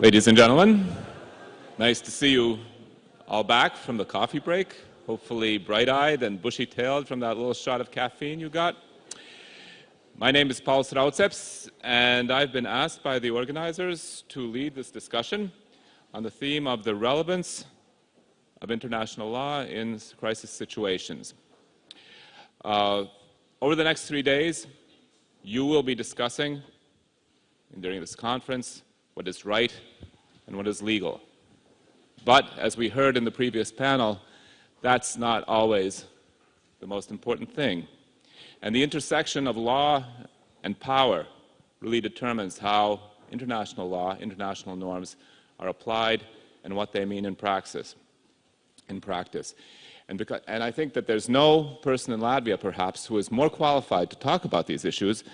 Ladies and gentlemen, nice to see you all back from the coffee break, hopefully bright-eyed and bushy-tailed from that little shot of caffeine you got. My name is Paul Raudseps, and I've been asked by the organizers to lead this discussion on the theme of the relevance of international law in crisis situations. Uh, over the next three days, you will be discussing during this conference what is right and what is legal. But as we heard in the previous panel, that's not always the most important thing. And the intersection of law and power really determines how international law, international norms are applied and what they mean in practice. In practice. And, because, and, I think that there's no person in Latvia, perhaps, who is more qualified to talk about these issues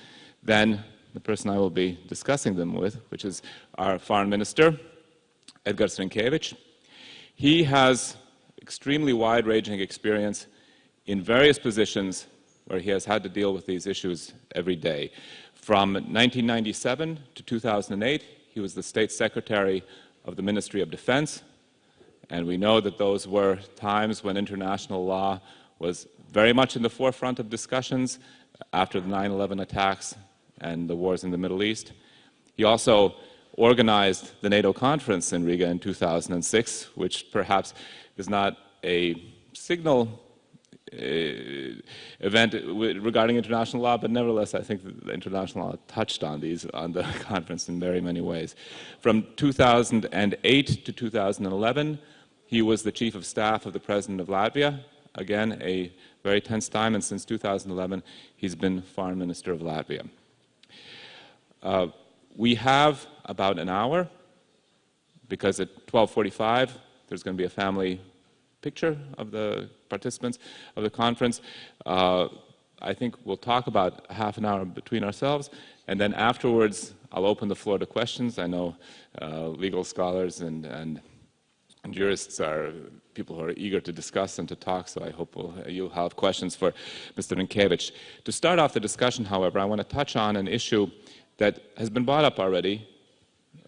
than the person I will be discussing them with, which is our Foreign Minister, Edgars Rinkēvičs. He has extremely wide-ranging experience in various positions where he has had to deal with these issues every day. From 1997 to 2008, he was the State Secretary of the Ministry of Defense, and we know that those were times when international law was very much in the forefront of discussions after the 9-11 attacks and the wars in the Middle East. He also organized the NATO conference in Riga in 2006, which perhaps is not a signal uh, event regarding international law, but nevertheless, I think the international law touched on these on the conference in very many ways. From 2008 to 2011, he was the chief of staff of the president of Latvia. Again, a very tense time, and since 2011, he's been foreign minister of Latvia. Uh, we have about an hour, because at 1245, there's going to be a family picture of the participants of the conference. Uh, I think we'll talk about half an hour between ourselves, and then afterwards, I'll open the floor to questions. I know uh, legal scholars and, and, jurists are people who are eager to discuss and to talk, so I hope we'll, you'll have questions for Mr. Rinkēvičs. To start off the discussion, however, I want to touch on an issue that has been brought up already,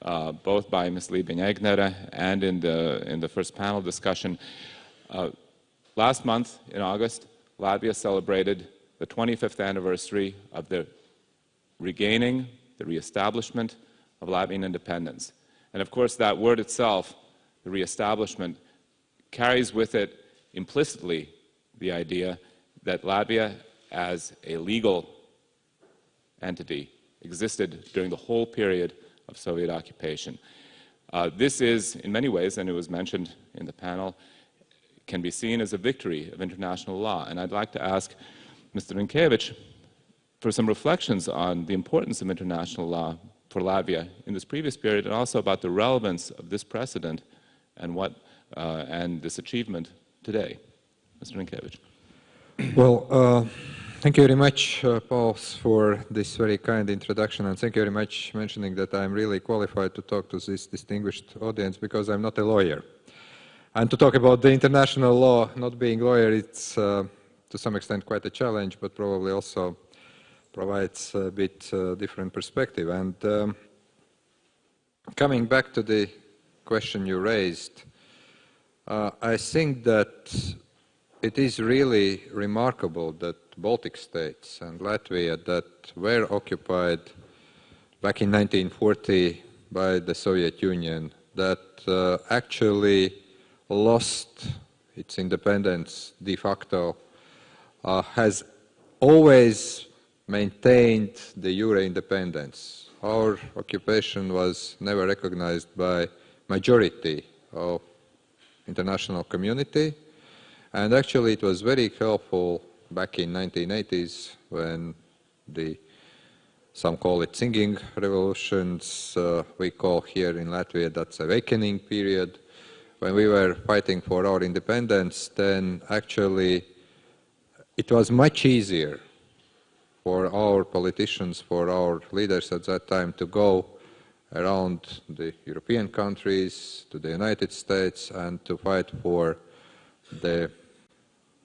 uh, both by Ms. Liebing-Egner and in the, in the first panel discussion. Uh, last month, in August, Latvia celebrated the 25th anniversary of the regaining, the reestablishment of Latvian independence. And of course, that word itself, the reestablishment, carries with it implicitly the idea that Latvia as a legal entity existed during the whole period of Soviet occupation. Uh, this is, in many ways, and it was mentioned in the panel, can be seen as a victory of international law. And I'd like to ask Mr. Rinkēvičs for some reflections on the importance of international law for Latvia in this previous period and also about the relevance of this precedent and what uh, and this achievement today. Mr. Rinkēvičs. Well, uh, Thank you very much, uh, Paul, for this very kind introduction, and thank you very much mentioning that I'm really qualified to talk to this distinguished audience because I'm not a lawyer. And to talk about the international law, not being lawyer, it's uh, to some extent quite a challenge, but probably also provides a bit uh, different perspective. And um, coming back to the question you raised, uh, I think that it is really remarkable that Baltic states and Latvia that were occupied back in 1940 by the Soviet Union that uh, actually lost its independence de facto uh, has always maintained de jure independence. Our occupation was never recognized by majority of international community and actually it was very helpful back in 1980s when the some call it singing revolutions, uh, we call here in Latvia that's awakening period. When we were fighting for our independence, then actually it was much easier for our politicians, for our leaders at that time to go around the European countries, to the United States, and to fight for the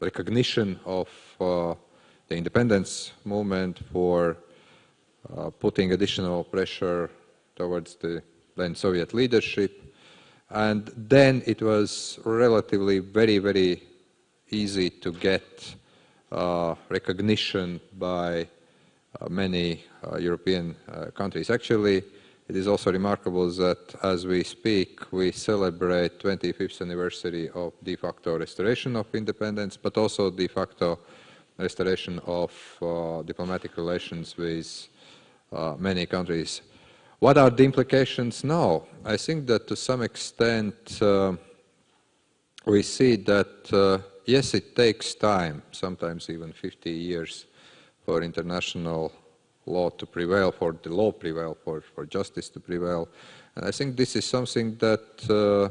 recognition of uh, the independence movement, for uh, putting additional pressure towards the then Soviet leadership. And then it was relatively very, very easy to get uh, recognition by uh, many uh, European uh, countries. Actually, it is also remarkable that as we speak, we celebrate 25th anniversary of de facto restoration of independence, but also de facto restoration of uh, diplomatic relations with uh, many countries. What are the implications now? I think that to some extent uh, we see that, uh, yes, it takes time, sometimes even 50 years, for international law to prevail, for the law prevail, for, for justice to prevail. And I think this is something that, uh,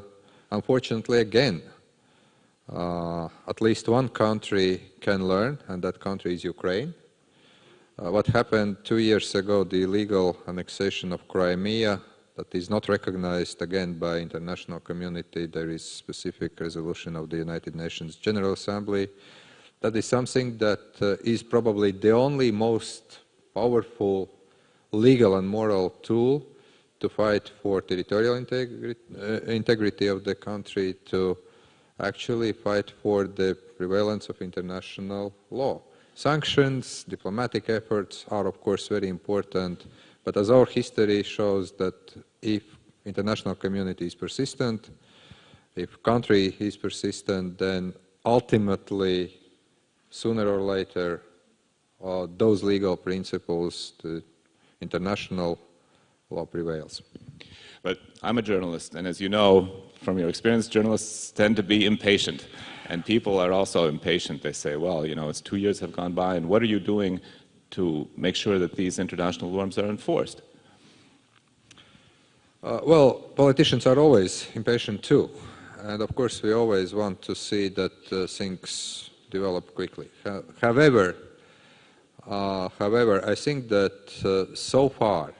unfortunately, again, uh, at least one country can learn, and that country is Ukraine. Uh, what happened two years ago, the illegal annexation of Crimea, that is not recognized again by international community. There is specific resolution of the United Nations General Assembly. That is something that uh, is probably the only most powerful legal and moral tool to fight for territorial integri uh, integrity of the country, to actually fight for the prevalence of international law. Sanctions, diplomatic efforts are of course very important, but as our history shows that if international community is persistent, if country is persistent, then ultimately, sooner or later, uh, those legal principles, the international law prevails. But I'm a journalist, and as you know from your experience, journalists tend to be impatient. And people are also impatient. They say, well, you know, it's two years have gone by, and what are you doing to make sure that these international norms are enforced? Uh, well, politicians are always impatient too. And of course, we always want to see that uh, things develop quickly. however, uh, however, I think that uh, so far,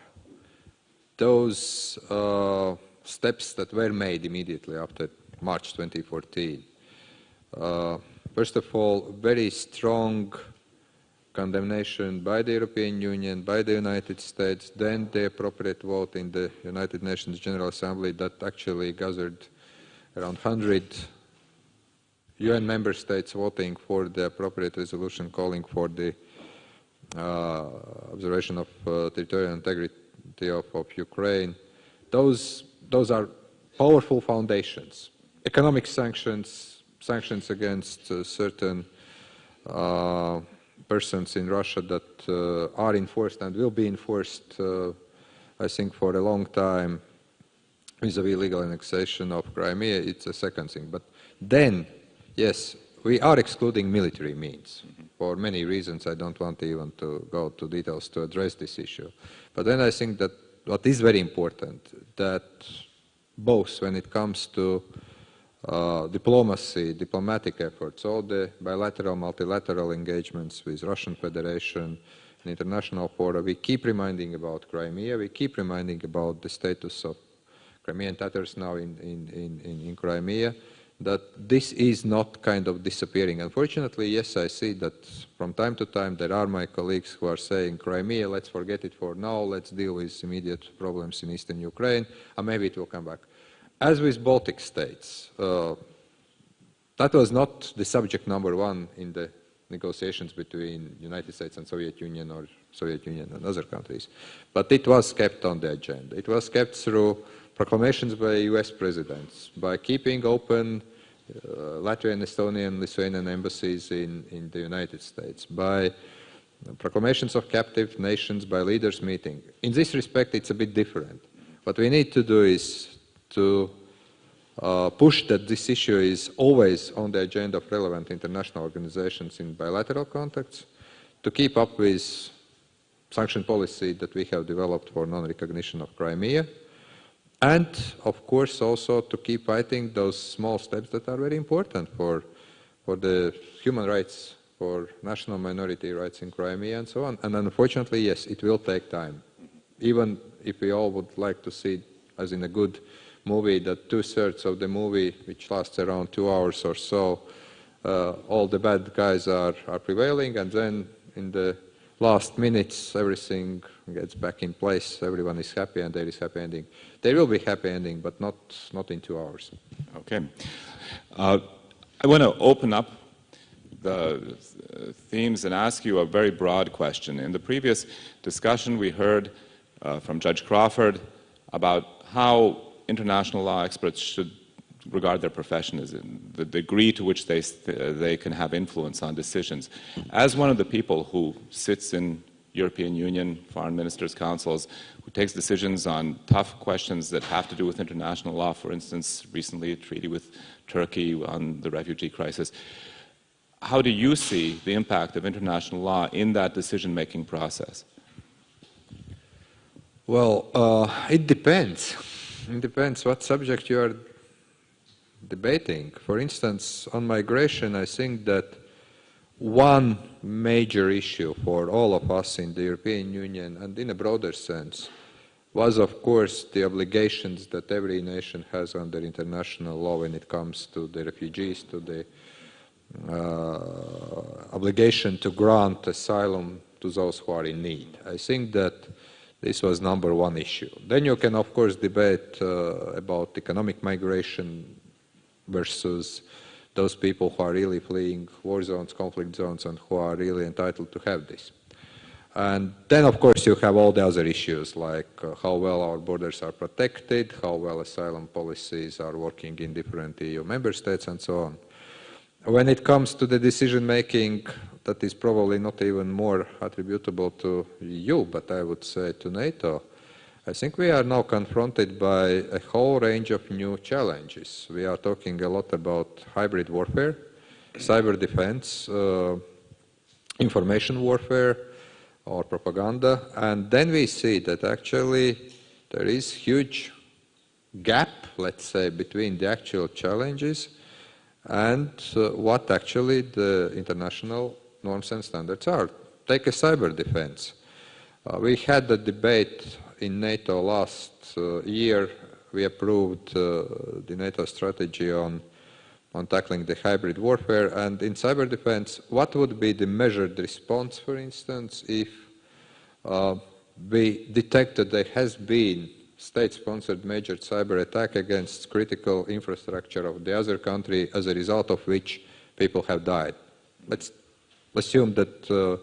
those uh, steps that were made immediately after March 2014, uh, first of all, very strong condemnation by the European Union, by the United States, then the appropriate vote in the United Nations General Assembly that actually gathered around 100 UN member states voting for the appropriate resolution calling for the observation of uh, territorial integrity of, of, Ukraine. Those, those are powerful foundations. Economic sanctions, sanctions against uh, certain uh, persons in Russia that uh, are enforced and will be enforced, uh, I think, for a long time vis-a-vis -vis legal annexation of Crimea, it's a second thing. But then, yes, we are excluding military means. For many reasons, I don't want even to go to details to address this issue. But then I think that what is very important, that both when it comes to uh, diplomacy, diplomatic efforts, all the bilateral, multilateral engagements with Russian Federation and international fora, we keep reminding about Crimea, we keep reminding about the status of Crimean Tatars now in, in, in, in Crimea, that this is not kind of disappearing. Unfortunately, yes, I see that from time to time there are my colleagues who are saying Crimea, let's forget it for now, let's deal with immediate problems in eastern Ukraine, and maybe it will come back. As with Baltic states, uh, that was not the subject number one in the negotiations between United States and Soviet Union or Soviet Union and other countries. But it was kept on the agenda. It was kept through proclamations by US presidents, by keeping open uh, Latvian, Estonian, Lithuanian embassies in, in the United States, by proclamations of captive nations, by leaders meeting. In this respect, it's a bit different. What we need to do is to uh, push that this issue is always on the agenda of relevant international organizations in bilateral contacts, to keep up with sanction policy that we have developed for non-recognition of Crimea, and of course also to keep fighting those small steps that are very important for, for the human rights, for national minority rights in Crimea and so on. And unfortunately, yes, it will take time. Even if we all would like to see as in a good movie that two-thirds of the movie, which lasts around two hours or so, uh, all the bad guys are, are prevailing, and then in the last minutes everything gets back in place, everyone is happy and there is a happy ending. There will be happy ending, but not, not in two hours. Okay. Uh, I want to open up the themes and ask you a very broad question. In the previous discussion, we heard uh, from Judge Crawford about how international law experts should regard their profession as the degree to which they, they can have influence on decisions. As one of the people who sits in European Union foreign ministers' councils, who takes decisions on tough questions that have to do with international law, for instance, recently a treaty with Turkey on the refugee crisis, how do you see the impact of international law in that decision-making process? Well, uh, it depends. It depends what subject you are debating. For instance, on migration, I think that one major issue for all of us in the European Union and in a broader sense was, of course, the obligations that every nation has under international law when it comes to the refugees, to the uh, obligation to grant asylum to those who are in need. I think that this was number one issue. Then you can, of course, debate uh, about economic migration versus those people who are really fleeing war zones, conflict zones, and who are really entitled to have this. And then, of course, you have all the other issues like uh, how well our borders are protected, how well asylum policies are working in different EU member states, and so on. When it comes to the decision making, that is probably not even more attributable to EU, but I would say to NATO. I think we are now confronted by a whole range of new challenges. We are talking a lot about hybrid warfare, cyber defense, uh, information warfare, or propaganda, and then we see that actually there is huge gap, let's say, between the actual challenges and uh, what actually the international norms and standards are. Take a cyber defense. Uh, we had a debate in NATO last uh, year. We approved uh, the NATO strategy on, on tackling the hybrid warfare. And in cyber defense, what would be the measured response, for instance, if uh, we detected there has been state-sponsored major cyber attack against critical infrastructure of the other country as a result of which people have died. Let's assume that uh,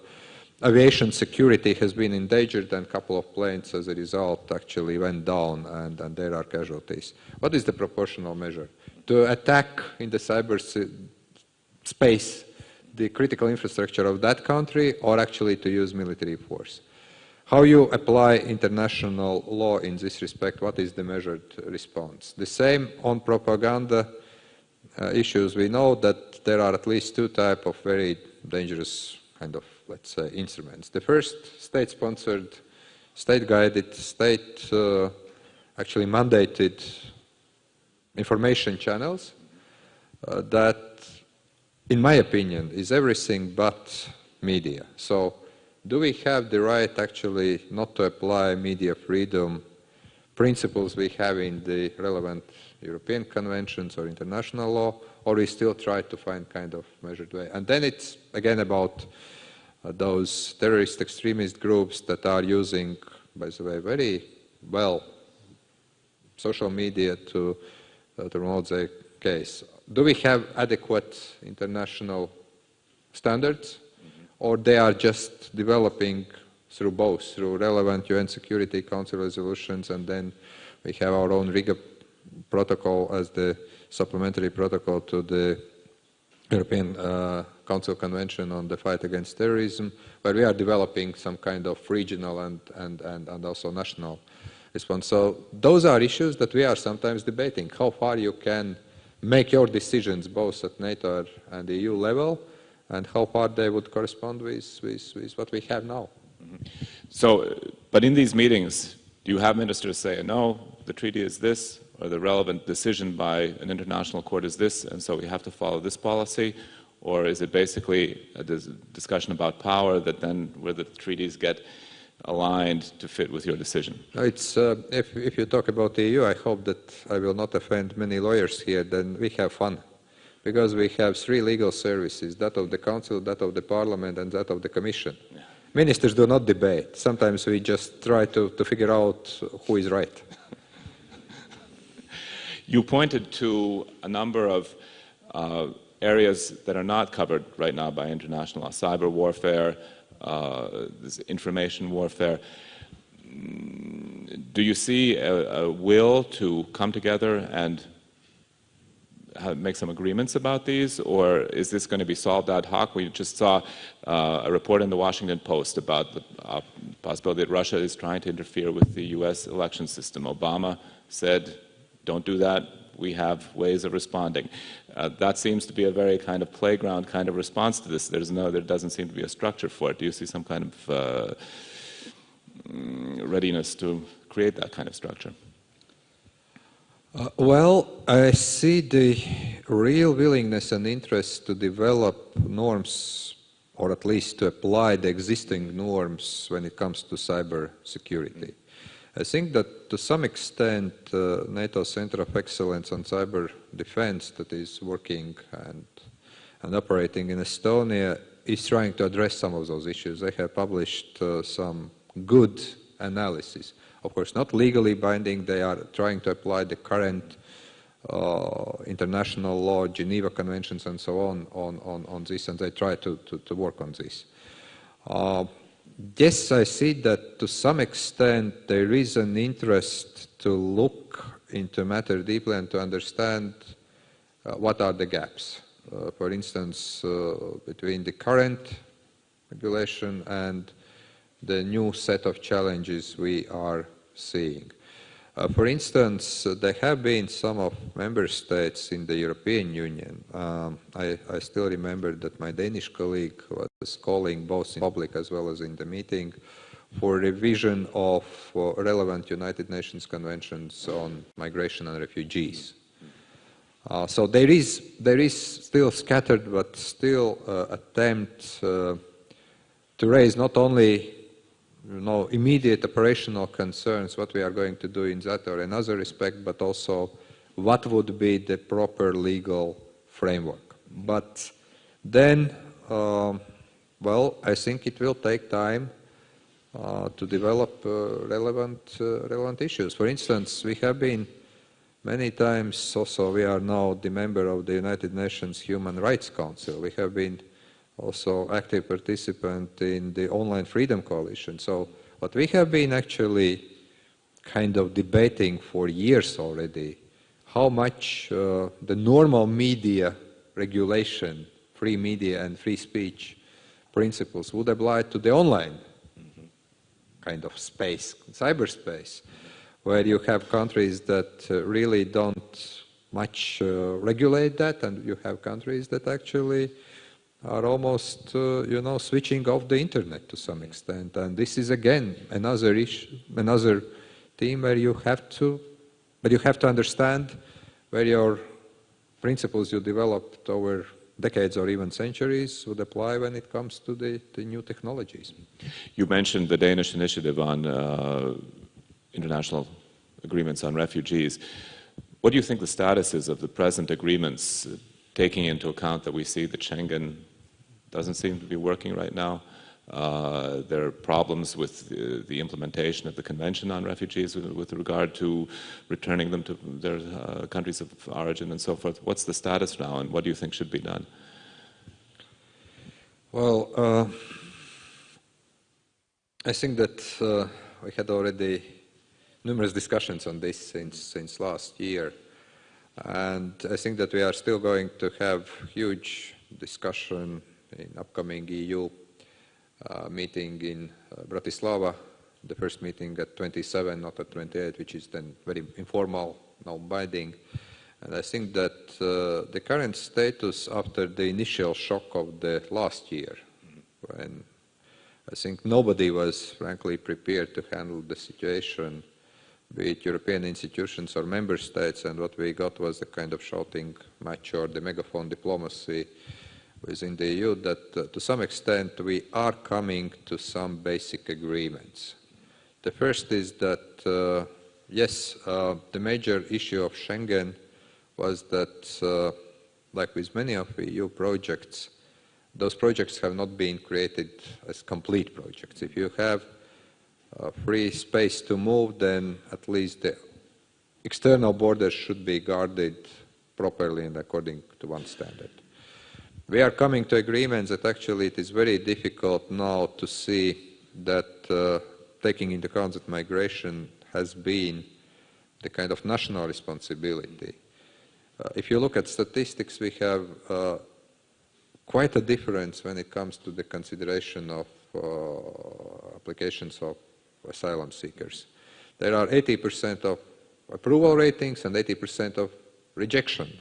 aviation security has been endangered and a couple of planes as a result actually went down and, and there are casualties. What is the proportional measure? To attack in the cyber space the critical infrastructure of that country or actually to use military force? How you apply international law in this respect, what is the measured response? The same on propaganda uh, issues. We know that there are at least two types of very dangerous kind of, let's say, instruments. The first, state-sponsored, state-guided, state, uh, actually mandated information channels uh, that, in my opinion, is everything but media. So do we have the right actually not to apply media freedom principles we have in the relevant European conventions or international law, or we still try to find kind of measured way. And then it's again about uh, those terrorist extremist groups that are using, by the way, very well social media to, uh, to promote their case. Do we have adequate international standards or they are just developing through both, through relevant UN Security Council resolutions, and then we have our own Riga protocol as the supplementary protocol to the European uh, Council Convention on the fight against terrorism, where we are developing some kind of regional and, and, and, and also national response. So those are issues that we are sometimes debating, how far you can make your decisions both at NATO and the EU level, and how far they would correspond with, with, with what we have now. Mm -hmm. So, but in these meetings, do you have ministers say, no, the treaty is this, or the relevant decision by an international court is this, and so we have to follow this policy? Or is it basically a dis discussion about power that then, where the treaties get aligned to fit with your decision? It's, uh, if, if you talk about the EU, I hope that I will not offend many lawyers here, then we have fun because we have three legal services, that of the Council, that of the Parliament, and that of the Commission. Yeah. ministers do not debate. Sometimes we just try to, to figure out who is right. You pointed to a number of uh, areas that are not covered right now by international law, cyber warfare, uh, information warfare. Do you see a, a will to come together and make some agreements about these, or is this going to be solved ad hoc? We just saw uh, a report in the Washington Post about the uh, possibility that Russia is trying to interfere with the U.S. election system. Obama said, don't do that. We have ways of responding. Uh, that seems to be a very kind of playground kind of response to this. There's no, there doesn't seem to be a structure for it. Do you see some kind of uh, mm, readiness to create that kind of structure? Uh, well, I see the real willingness and interest to develop norms or at least to apply the existing norms when it comes to cyber security. I think that to some extent uh, NATO Center of Excellence on Cyber Defense that is working and, and operating in Estonia is trying to address some of those issues. They have published uh, some good analysis. Of course, not legally binding, they are trying to apply the current uh, international law, Geneva Conventions and so on, on, on, on this, and they try to, to, to work on this. Uh, yes, I see that to some extent there is an interest to look into matter deeply and to understand uh, what are the gaps. Uh, for instance, uh, between the current regulation and the new set of challenges we are seeing. Uh, for instance, uh, there have been some of member states in the European Union. Um, I, I, still remember that my Danish colleague was calling both in public as well as in the meeting for revision of uh, relevant United Nations conventions on migration and refugees. Uh, so there is, there is still scattered but still uh, attempt uh, to raise not only you know, immediate operational concerns, what we are going to do in that or another respect, but also what would be the proper legal framework. But then, uh, well, I think it will take time uh, to develop uh, relevant, uh, relevant issues. For instance, we have been many times also, we are now the member of the United Nations Human Rights Council. We have been also active participant in the Online Freedom Coalition. So what we have been actually kind of debating for years already, how much uh, the normal media regulation, free media and free speech principles would apply to the online mm -hmm. kind of space, cyberspace, where you have countries that uh, really don't much uh, regulate that and you have countries that actually are almost, uh, you know, switching off the internet to some extent. And this is again another issue, another theme where you have to, but you have to understand where your principles you developed over decades or even centuries would apply when it comes to the, the new technologies. You mentioned the Danish initiative on uh, international agreements on refugees. What do you think the status is of the present agreements taking into account that we see the Schengen doesn't seem to be working right now. Uh, there are problems with the, the, implementation of the Convention on Refugees with, with regard to returning them to their uh, countries of origin and so forth. What's the status now and what do you think should be done? Well, uh, I think that uh, we had already numerous discussions on this since, since last year. And I think that we are still going to have huge discussion in upcoming EU uh, meeting in uh, Bratislava, the first meeting at 27, not at 28, which is then very informal, non-binding. And I think that uh, the current status after the initial shock of the last year, when I think nobody was frankly prepared to handle the situation be it European institutions or member states, and what we got was a kind of shouting match or the megaphone diplomacy within the EU that uh, to some extent we are coming to some basic agreements. The first is that, uh, yes, uh, the major issue of Schengen was that, like with many of the EU projects, those projects have not been created as complete projects. If you have uh, free space to move, then at least the external borders should be guarded properly and according to one standard. We are coming to agreements that actually it is very difficult now to see that uh, taking into account that migration has been the kind of national responsibility. Uh, if you look at statistics, we have uh, quite a difference when it comes to the consideration of uh, applications of asylum seekers. There are 80% of approval ratings and 80% of rejection,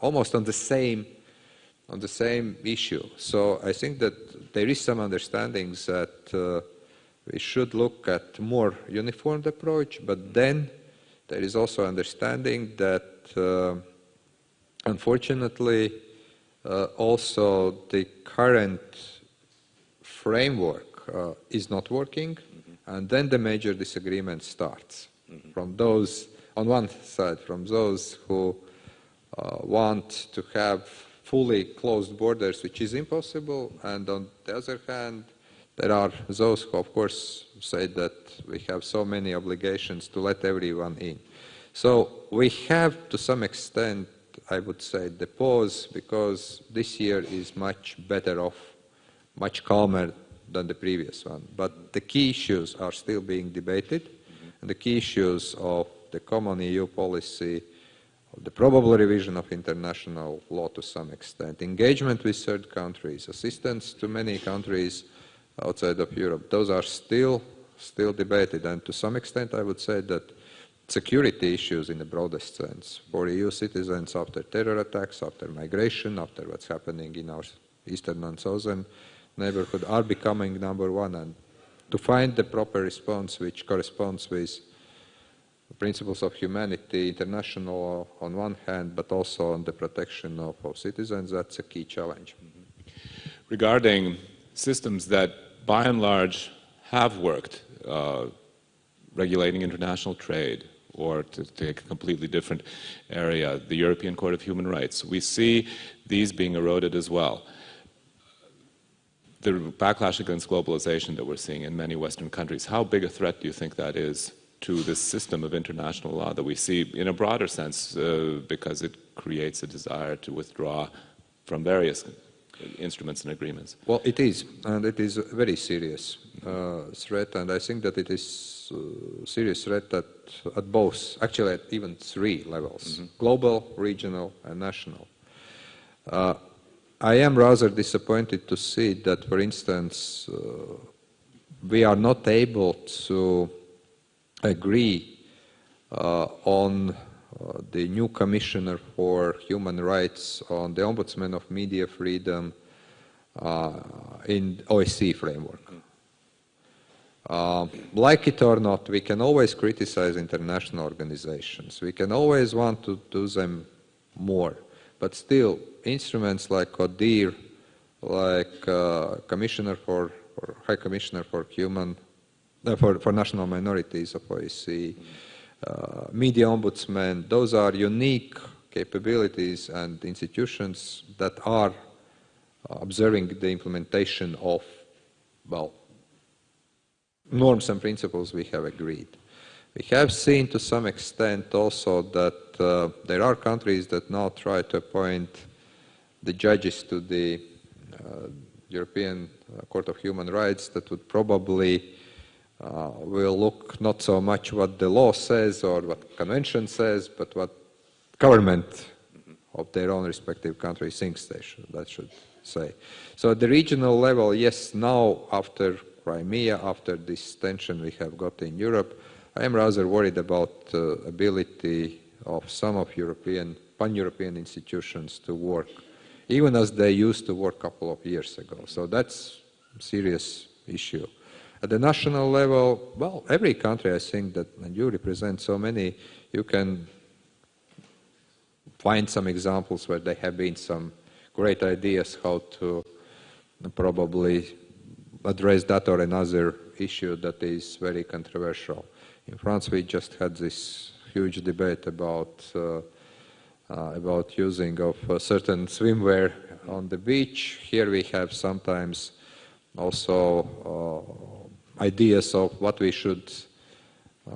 almost on the same on the same issue. So I think that there is some understandings that uh, we should look at more uniformed approach, but then there is also understanding that uh, unfortunately uh, also the current framework uh, is not working, mm -hmm. and then the major disagreement starts mm -hmm. from those, on one side, from those who uh, want to have fully closed borders, which is impossible, and on the other hand, there are those who, of course, say that we have so many obligations to let everyone in. So we have, to some extent, I would say, the pause because this year is much better off, much calmer than the previous one. But the key issues are still being debated, and the key issues of the common EU policy, the probable revision of international law to some extent, engagement with third countries, assistance to many countries outside of Europe, those are still, still debated. And to some extent, I would say that security issues in the broadest sense for EU citizens after terror attacks, after migration, after what's happening in our eastern and southern neighborhood are becoming number one and to find the proper response which corresponds with principles of humanity, international on one hand, but also on the protection of, of citizens, that's a key challenge. Regarding systems that by and large have worked, uh, regulating international trade, or to take a completely different area, the European Court of Human Rights. We see these being eroded as well. The backlash against globalization that we're seeing in many Western countries, how big a threat do you think that is to this system of international law that we see in a broader sense uh, because it creates a desire to withdraw from various instruments and agreements? Well, it is, and it is a very serious uh, threat, and I think that it is a serious threat at, at both, actually at even three levels, mm -hmm. global, regional, and national. Uh, I am rather disappointed to see that, for instance, uh, we are not able to agree uh, on uh, the new commissioner for human rights on the ombudsman of media freedom uh, in OSCE framework. Uh, like it or not, we can always criticize international organizations. We can always want to do them more. But still, instruments like ODIHR, like uh, Commissioner for, High Commissioner for Human, for, for National Minorities of OSCE, uh, Media Ombudsman, those are unique capabilities and institutions that are observing the implementation of, well, norms and principles we have agreed. We have seen to some extent also that uh, there are countries that now try to appoint the judges to the uh, European uh, Court of Human Rights that would probably uh, will look not so much what the law says or what convention says, but what government of their own respective country thinks they should, that should say. So at the regional level, yes, now after Crimea, after this tension we have got in Europe, I am rather worried about the uh, ability of some of European, pan-European institutions to work, even as they used to work a couple of years ago. So that's a serious issue. At the national level, well, every country, I think that, you represent so many, you can find some examples where there have been some great ideas how to probably address that or another issue that is very controversial. In France, we just had this huge debate about uh, uh, about using of certain swimwear on the beach. Here we have sometimes also uh, ideas of what we should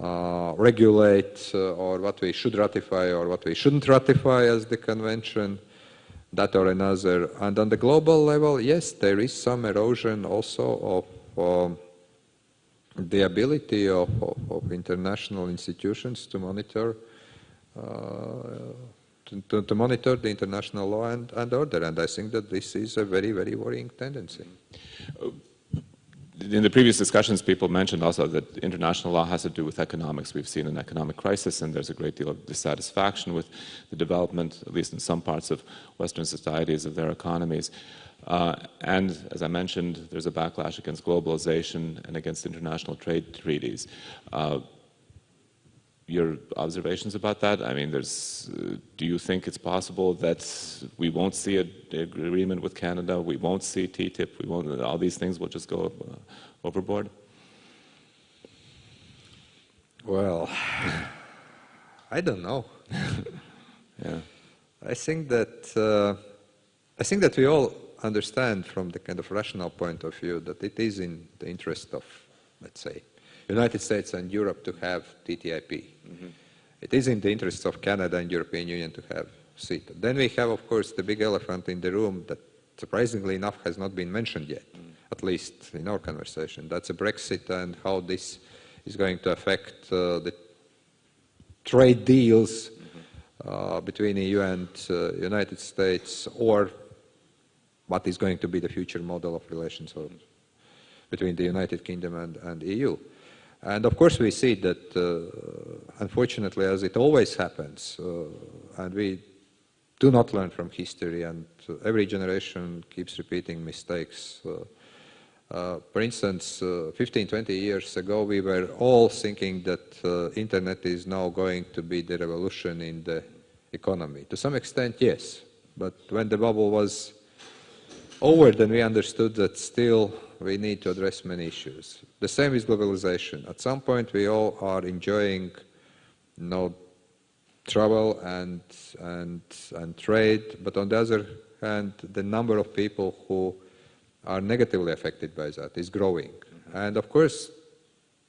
uh, regulate uh, or what we should ratify or what we shouldn't ratify as the convention, that or another. And on the global level, yes, there is some erosion also of um, the ability of, of, of, international institutions to monitor uh, to, to, monitor the international law and, and, order. And I think that this is a very, very worrying tendency. In the previous discussions, people mentioned also that international law has to do with economics. We've seen an economic crisis, and there's a great deal of dissatisfaction with the development, at least in some parts of Western societies, of their economies. Uh, and as I mentioned, there's a backlash against globalization and against international trade treaties. Uh, your observations about that? I mean, there's, uh, do you think it's possible that we won't see an agreement with Canada, we won't see TTIP, we won't, all these things will just go uh, overboard? Well, I don't know. yeah. I think that uh, I think that we all understand from the kind of rational point of view that it is in the interest of, let's say, United States and Europe to have TTIP. Mm -hmm. It is in the interests of Canada and European Union to have CETA. Then we have, of course, the big elephant in the room that, surprisingly enough, has not been mentioned yet, mm. at least in our conversation. That's a Brexit and how this is going to affect uh, the trade deals mm -hmm. uh, between the EU and uh, United States, or what is going to be the future model of relations between the United Kingdom and, and EU. And of course we see that, uh, unfortunately, as it always happens, uh, and we do not learn from history, and every generation keeps repeating mistakes. Uh, uh for instance, uh, 15, 20 years ago, we were all thinking that uh, internet is now going to be the revolution in the economy. To some extent, yes. But when the bubble was over, then we understood that still we need to address many issues. The same is globalization. At some point, we all are enjoying you know, travel and, and, and trade, but on the other hand, the number of people who are negatively affected by that is growing. Mm -hmm. And of course,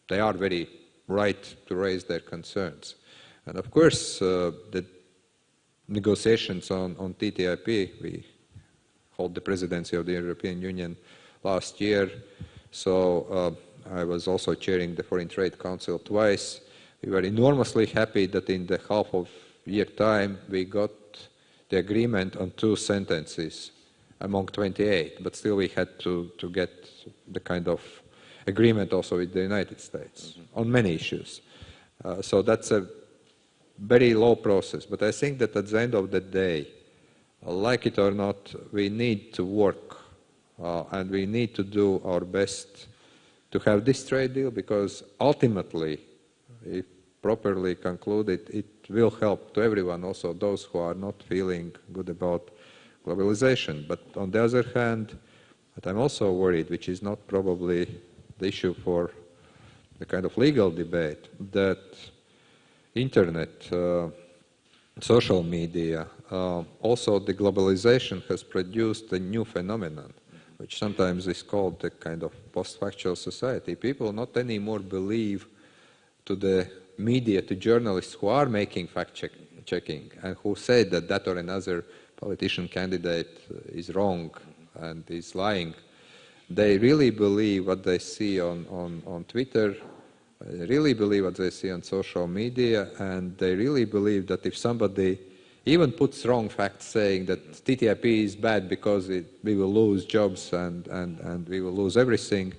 they are very right to raise their concerns. And of course, uh, the negotiations on, on TTIP, we hold the presidency of the European Union last year. So uh, I was also chairing the Foreign Trade Council twice. We were enormously happy that in the half of year time we got the agreement on two sentences among 28, but still we had to, to get the kind of agreement also with the United States mm -hmm. on many issues. Uh, so that's a very low process, but I think that at the end of the day, like it or not, we need to work and we need to do our best to have this trade deal because ultimately, if properly concluded, it will help to everyone, also those who are not feeling good about globalization. But on the other hand, what I'm also worried, which is not probably the issue for the kind of legal debate, that internet, uh, social media, uh, also the globalization has produced a new phenomenon which sometimes is called a kind of post-factual society. People not anymore believe to the media, to journalists who are making fact-checking and who say that that or another politician candidate uh, is wrong and is lying. They really believe what they see on, on, on Twitter, they really believe what they see on social media, and they really believe that if somebody even puts wrong facts saying that TTIP is bad because it, we will lose jobs and, and, and we will lose everything.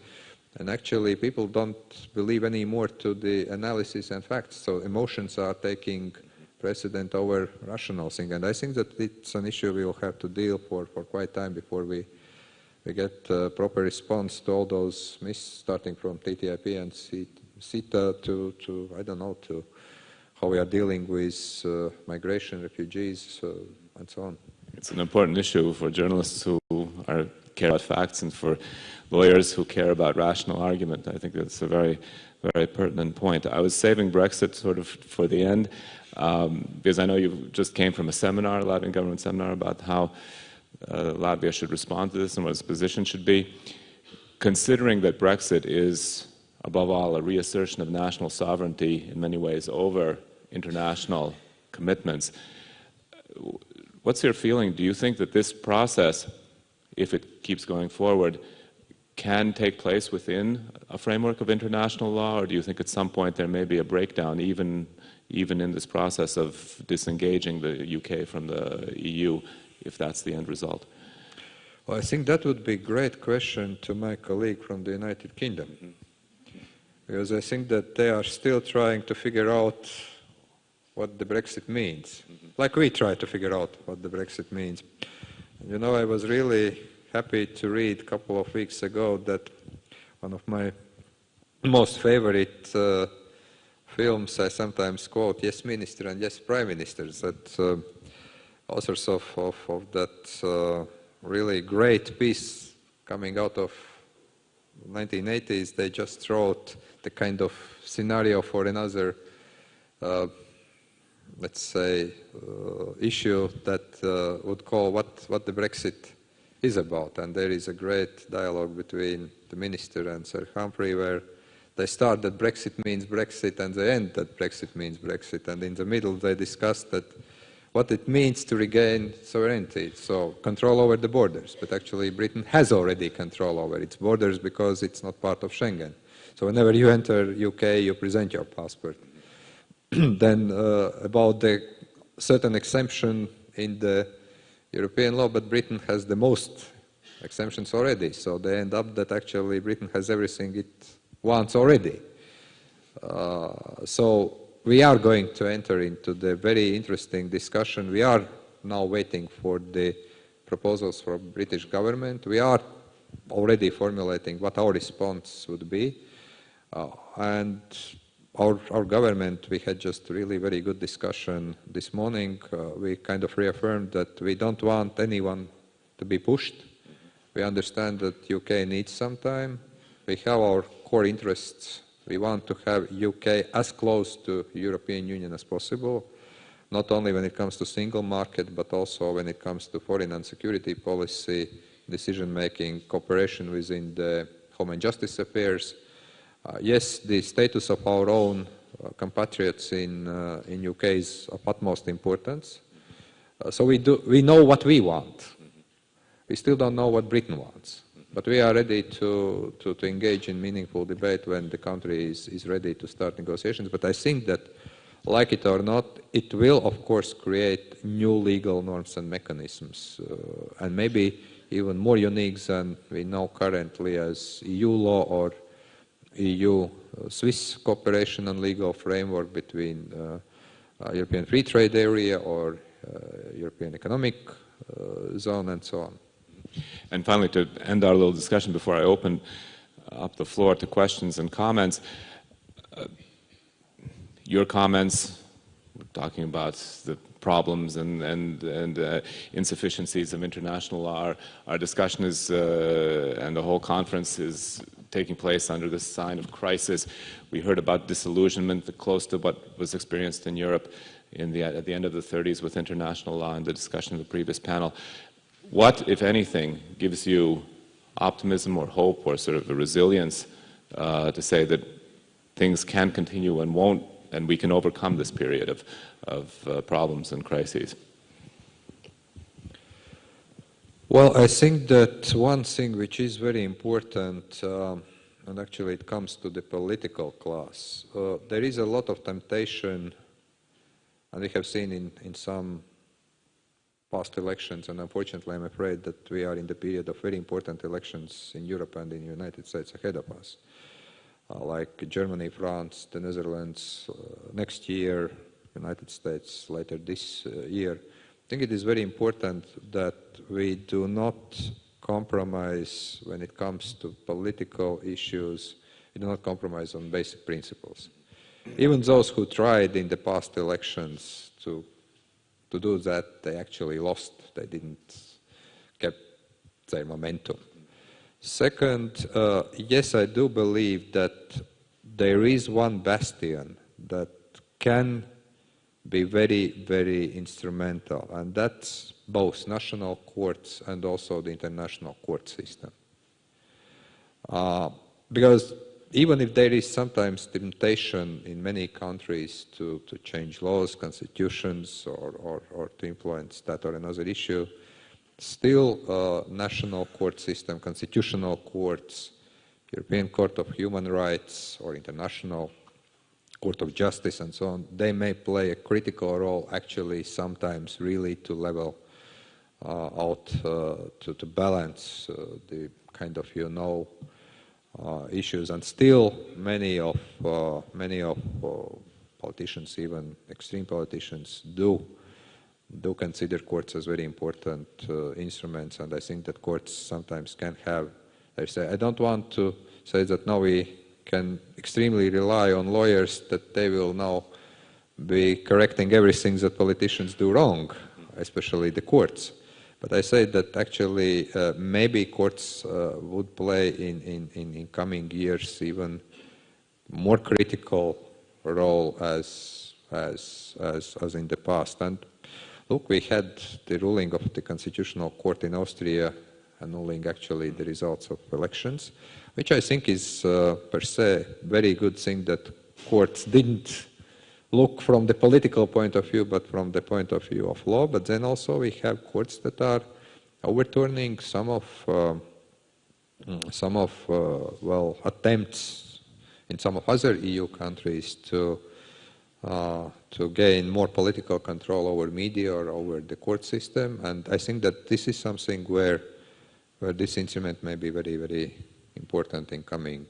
And actually, people don't believe anymore to the analysis and facts. So emotions are taking precedent over rational thing. And I think that it's an issue we will have to deal for, for quite time before we, we get a proper response to all those myths, starting from TTIP and CETA to, to I don't know, to how we are dealing with uh, migration, refugees, uh, and so on. It's an important issue for journalists who are, care about facts and for lawyers who care about rational argument. I think that's a very, very pertinent point. I was saving Brexit sort of for the end um, because I know you just came from a seminar, a Latvian government seminar, about how uh, Latvia should respond to this and what its position should be. Considering that Brexit is, above all, a reassertion of national sovereignty in many ways over international commitments, what's your feeling? Do you think that this process, if it keeps going forward, can take place within a framework of international law, or do you think at some point there may be a breakdown, even even in this process of disengaging the UK from the EU, if that's the end result? Well, I think that would be a great question to my colleague from the United Kingdom. Mm-hmm. Because I think that they are still trying to figure out what the Brexit means, mm -hmm. like we try to figure out what the Brexit means. You know, I was really happy to read a couple of weeks ago that one of my most favorite uh, films I sometimes quote, Yes Minister and Yes Prime Ministers, that uh, authors of, of, of that uh, really great piece coming out of 1980s, they just wrote the kind of scenario for another, uh, let's say, uh, issue that uh, would call what, what the Brexit is about. And there is a great dialogue between the minister and Sir Humphrey where they start that Brexit means Brexit and they end that Brexit means Brexit. And in the middle they discuss that what it means to regain sovereignty, so control over the borders. But actually Britain has already control over its borders because it's not part of Schengen. So whenever you enter UK, you present your passport. then uh, about the certain exemption in the European law, but Britain has the most exemptions already. So they end up that actually Britain has everything it wants already. Uh, so we are going to enter into the very interesting discussion. We are now waiting for the proposals from British government. We are already formulating what our response would be. Uh, and our, our government, we had just really very good discussion this morning. Uh, we kind of reaffirmed that we don't want anyone to be pushed. We understand that UK needs some time. We have our core interests. We want to have UK as close to European Union as possible, not only when it comes to single market, but also when it comes to foreign and security policy, decision-making, cooperation within the Home and Justice Affairs, uh, yes, the status of our own uh, compatriots in, uh, in UK is of utmost importance. so we, do, we know what we want. We still don't know what Britain wants. But we are ready to, to, to, engage in meaningful debate when the country is, is ready to start negotiations. But I think that, like it or not, it will, of course, create new legal norms and mechanisms, uh, and maybe even more unique than we know currently as EU law or EU-Swiss uh, cooperation and legal framework between uh, uh, European Free Trade Area or European Economic Zone and so on. And finally, to end our little discussion before I open up the floor to questions and comments, uh, your comments talking about the problems and, and, and uh, insufficiencies of international law. Our, our discussion is, uh, and the whole conference is taking place under the sign of crisis. We heard about disillusionment close to what was experienced in Europe in the, at the end of the 30s with international law and the discussion of the previous panel. What, if anything, gives you optimism or hope or sort of a resilience uh, to say that things can continue and won't, and we can overcome this period of, of uh, problems and crises? Well, I think that one thing which is very important, uh, and actually it comes to the political class, uh, there is a lot of temptation, and we have seen in, in some past elections, and unfortunately I'm afraid that we are in the period of very important elections in Europe and in the United States ahead of us, uh, like Germany, France, the Netherlands, uh, next year, United States later this uh, year. I think it is very important that we do not compromise when it comes to political issues. We do not compromise on basic principles. Even those who tried in the past elections to, to do that, they actually lost. They didn't keep their momentum. Second, uh, yes, I do believe that there is one bastion that can be very, very instrumental. And that's both national courts and also the international court system. Uh, because even if there is sometimes temptation in many countries to, to change laws, constitutions, or, or, or to influence that or another issue, still uh, national court system, constitutional courts, European Court of Human Rights or International Court of Justice and so on, they may play a critical role actually sometimes really to level uh, out, uh, to, to balance uh, the kind of, you know, issues, and still many of uh, many of uh, politicians, even extreme politicians, do do consider courts as very important instruments, and I think that courts sometimes can have. I say I don't want to say that now we can extremely rely on lawyers that they will now be correcting everything that politicians do wrong, especially the courts. But I say that actually uh, maybe courts uh, would play in, in, in, in, coming years even more critical role as, as, as, as in the past. And look, we had the ruling of the Constitutional Court in Austria annulling actually the results of elections, which I think is uh, per se very good thing that courts didn't look from the political point of view, but from the point of view of law. But then also we have courts that are overturning some of uh, some of uh, well attempts in some of other EU countries to uh, to gain more political control over media or over the court system. And I think that this is something where where this instrument may be very very important in coming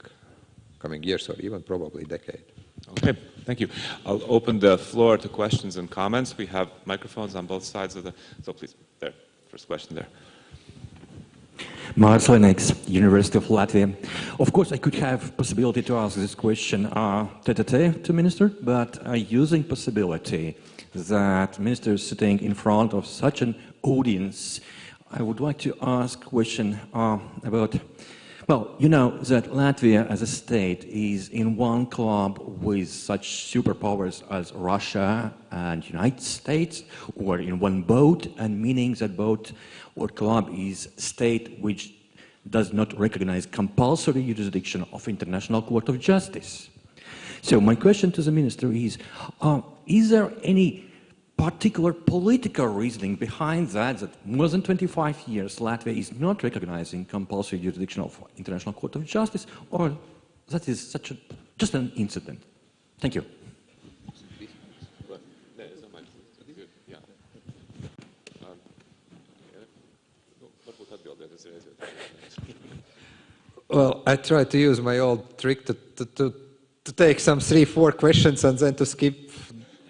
coming years or even probably decade. Okay, thank you. I'll open the floor to questions and comments. We have microphones on both sides of the, so please, there, first question there. Mars Lennox, University of Latvia. Of course, I could have possibility to ask this question uh, tete to Minister, but uh, using possibility that Minister is sitting in front of such an audience, I would like to ask question uh, about well, you know that Latvia as a state is in one club with such superpowers as Russia and United States, or in one boat, and meaning that boat or club is state which does not recognize compulsory jurisdiction of International Court of Justice. So my question to the minister is, uh, is there any particular political reasoning behind that, that more than 25 years Latvia is not recognizing compulsory jurisdiction of International Court of Justice, or that is such a, just an incident? Thank you. Well, I try to use my old trick to, to, to, to take some three, four questions and then to skip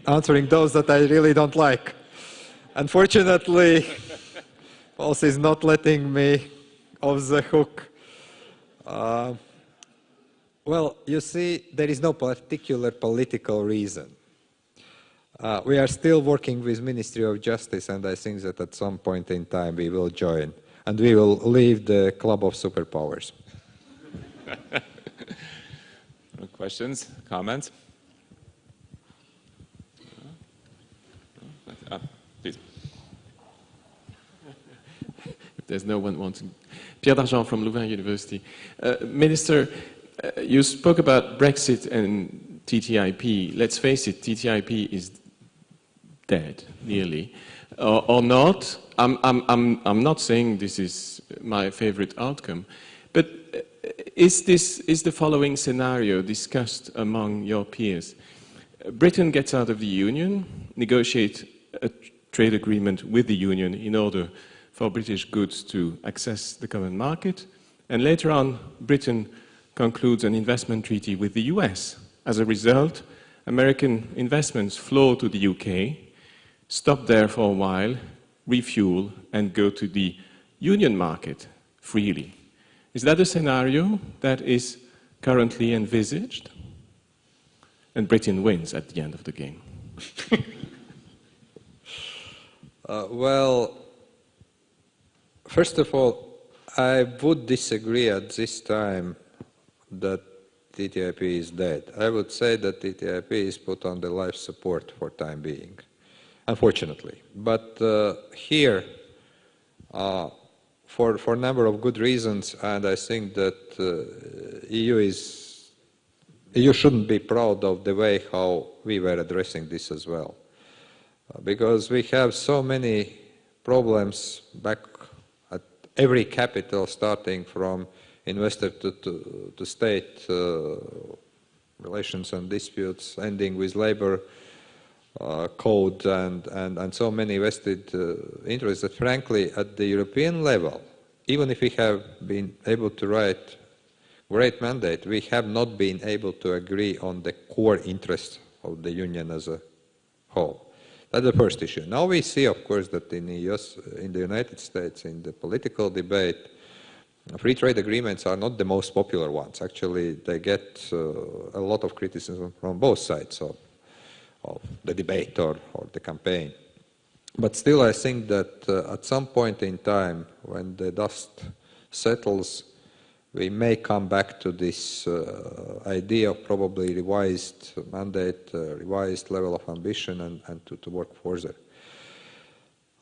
answering those that I really don't like. Unfortunately, Pauls is not letting me off the hook. Uh, well, you see, there is no particular political reason. Uh, we are still working with Ministry of Justice, and I think that at some point in time we will join, and we will leave the club of superpowers. Questions, comments? There's no one wanting. Pierre d'Argent from Louvain University. Uh, Minister, uh, you spoke about Brexit and TTIP. Let's face it, TTIP is dead, nearly. Uh, or not. I'm, I'm, I'm, I'm not saying this is my favorite outcome, but uh, is, this, is the following scenario discussed among your peers? Britain gets out of the Union, negotiate a trade agreement with the Union in order for British goods to access the common market. And later on, Britain concludes an investment treaty with the US. As a result, American investments flow to the UK, stop there for a while, refuel, and go to the union market freely. Is that a scenario that is currently envisaged? And Britain wins at the end of the game. uh, well, First of all, I would disagree at this time that TTIP is dead. I would say that TTIP is put on the life support for time being. unfortunately. But uh, here, uh, for, for a number of good reasons, and I think that uh, EU is, EU shouldn't be proud of the way how we were addressing this as well. Because we have so many problems back at every capital, starting from investor to, to, to state uh, relations and disputes, ending with labor uh, code and, and, and so many vested uh, interests that frankly at the European level, even if we have been able to write great mandate, we have not been able to agree on the core interests of the Union as a whole. That's the first issue. Now we see, of course, that in the, US, in the United States, in the political debate, free trade agreements are not the most popular ones. Actually, they get uh, a lot of criticism from both sides of, of the debate or, or, the campaign. But still, I think that uh, at some point in time, when the dust settles, we may come back to this uh, idea of probably revised mandate, uh, revised level of ambition, and, and to, to, work further.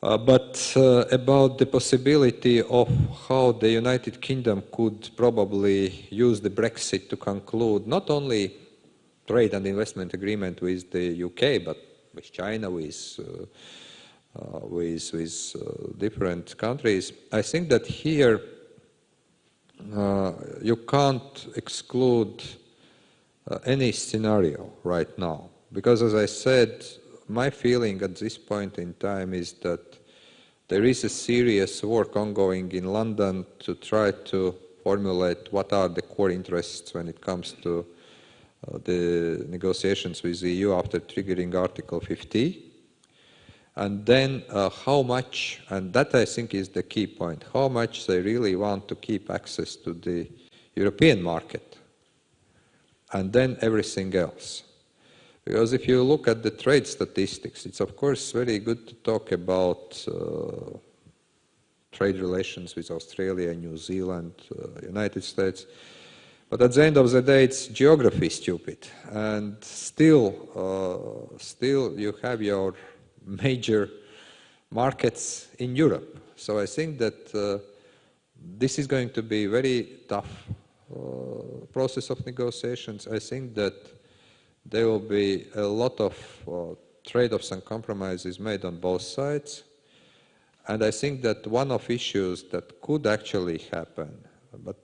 Uh, but uh, about the possibility of how the United Kingdom could probably use the Brexit to conclude not only trade and investment agreement with the UK, but with China, with uh, uh, with, with different countries, I think that here uh, you can't exclude uh, any scenario right now. Because as I said, my feeling at this point in time is that there is a serious work ongoing in London to try to formulate what are the core interests when it comes to uh, the negotiations with the EU after triggering Article 50 and then uh, how much, and that I think is the key point, how much they really want to keep access to the European market, and then everything else. Because if you look at the trade statistics, it's of course very good to talk about uh, trade relations with Australia, New Zealand, uh, United States, but at the end of the day, it's geography stupid, and still, uh, still you have your major markets in Europe. So I think that uh, this is going to be a very tough uh, process of negotiations. I think that there will be a lot of uh, trade-offs and compromises made on both sides. And I think that one of issues that could actually happen, but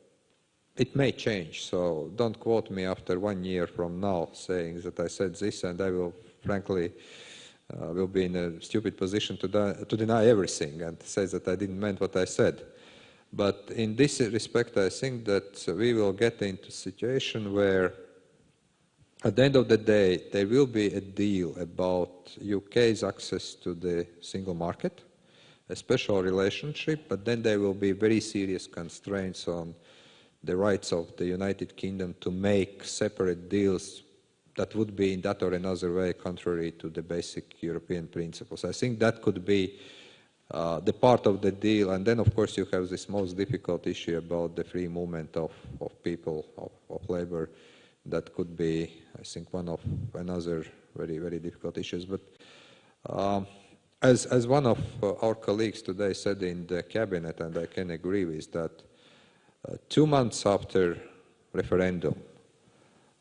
it may change, so don't quote me after one year from now saying that I said this and I will frankly uh, will be in a stupid position to, to deny everything and say that I didn't mean what I said. But in this respect, I think that we will get into a situation where at the end of the day, there will be a deal about UK's access to the single market, a special relationship, but then there will be very serious constraints on the rights of the United Kingdom to make separate deals that would be in that or another way contrary to the basic European principles. I think that could be uh, the part of the deal. And then, of course, you have this most difficult issue about the free movement of, of people, of, of labor. That could be, I think, one of another very, very difficult issues. But um, as, as one of uh, our colleagues today said in the cabinet, and I can agree with that, uh, two months after referendum,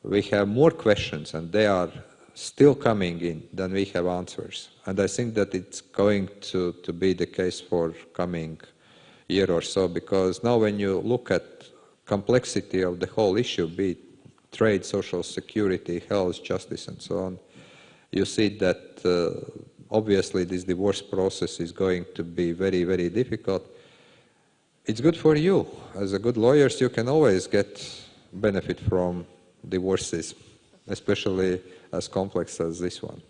we have more questions and they are still coming in than we have answers. And I think that it's going to, to be the case for coming year or so because now when you look at complexity of the whole issue, be it trade, social security, health, justice and so on, you see that uh, obviously this divorce process is going to be very, very difficult. It's good for you. As a good lawyers, you can always get benefit from divorces, especially as complex as this one.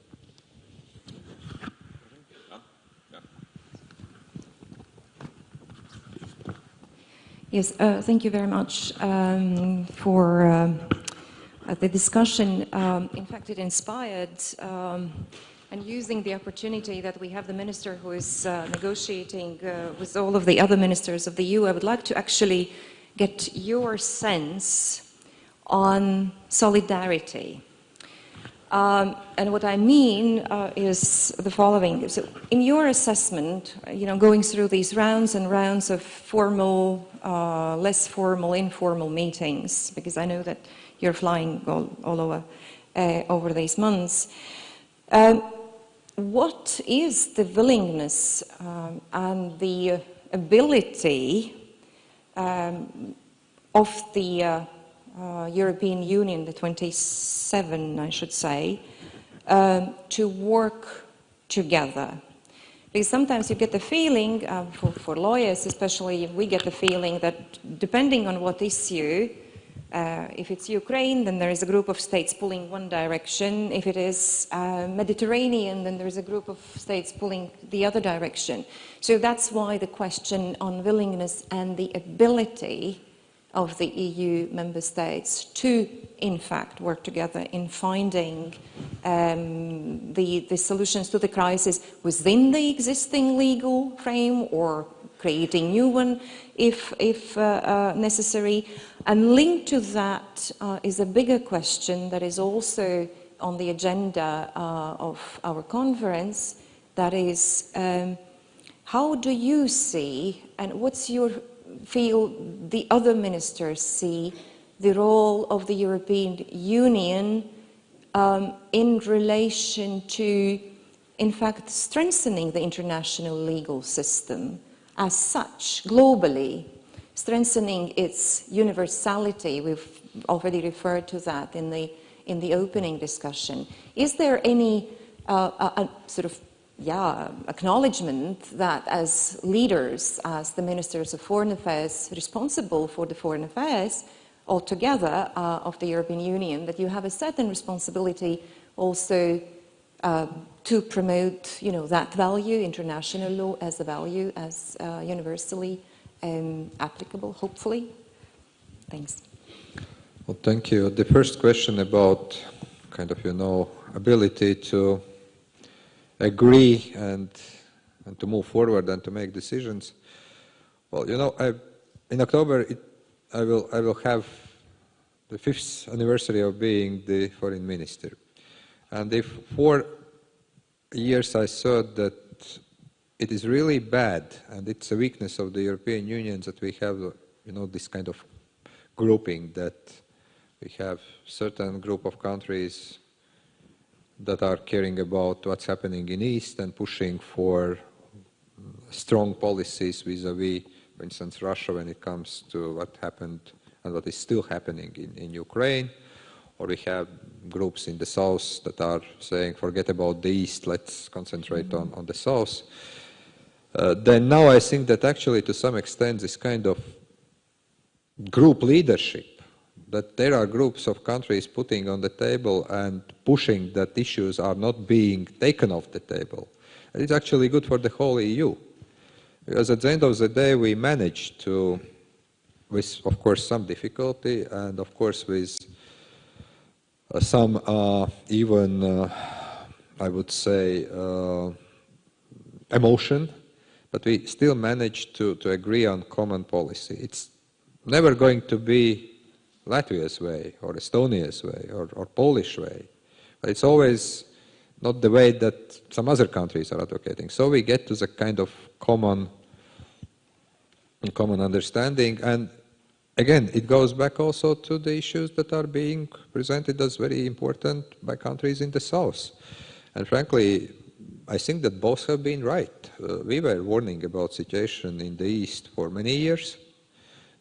Yes, uh, thank you very much um, for uh, the discussion. Um, in fact, it inspired um, and using the opportunity that we have the minister who is uh, negotiating uh, with all of the other ministers of the EU, I would like to actually get your sense on solidarity. Um, and what I mean uh, is the following. So in your assessment, you know, going through these rounds and rounds of formal, uh, less formal, informal meetings, because I know that you're flying all, all over, uh, over these months, um, what is the willingness um, and the ability um, of the uh, European Union, the 27, I should say, um, to work together. Because sometimes you get the feeling, uh, for, for, lawyers especially, we get the feeling that depending on what issue, uh, if it's Ukraine, then there is a group of states pulling one direction. If it is uh, Mediterranean, then there is a group of states pulling the other direction. So that's why the question on willingness and the ability of the EU member states to, in fact, work together in finding um, the, the solutions to the crisis within the existing legal frame or creating new one if, if uh, uh, necessary. And linked to that uh, is a bigger question that is also on the agenda uh, of our conference, that is, um, how do you see and what's your feel the other ministers see the role of the European Union um, in relation to, in fact, strengthening the international legal system as such, globally, strengthening its universality. We've already referred to that in the, in the opening discussion. Is there any uh, a, a sort of yeah, acknowledgement that as leaders, as the ministers of foreign affairs responsible for the foreign affairs altogether uh, of the European Union, that you have a certain responsibility also uh, to promote, you know, that value, international law as a value, as uh, universally um, applicable, hopefully. Thanks. Well, thank you. The first question about kind of, you know, ability to agree and, and to move forward and to make decisions. Well, you know, I, in October, it, I, will, I will have the fifth anniversary of being the foreign minister. And if for years I thought that it is really bad and it's a weakness of the European Union that we have, you know, this kind of grouping that we have certain group of countries that are caring about what's happening in East and pushing for strong policies vis-a-vis, for instance, Russia when it comes to what happened and what is still happening in, in Ukraine. Or we have groups in the South that are saying, forget about the East, let's concentrate mm -hmm. on, on the South. Uh, then now I think that actually to some extent this kind of group leadership that there are groups of countries putting on the table and pushing that issues are not being taken off the table. It's actually good for the whole EU. Because at the end of the day, we managed to, with of course some difficulty and of course with uh, some uh, even, uh, I would say, uh, emotion, but we still managed to, to agree on common policy. It's never going to be Latvia's way or Estonia's way or, or Polish way. But it's always not the way that some other countries are advocating. So we get to the kind of common, common understanding. And again, it goes back also to the issues that are being presented as very important by countries in the South. And frankly, I think that both have been right. Uh, we were warning about situation in the East for many years.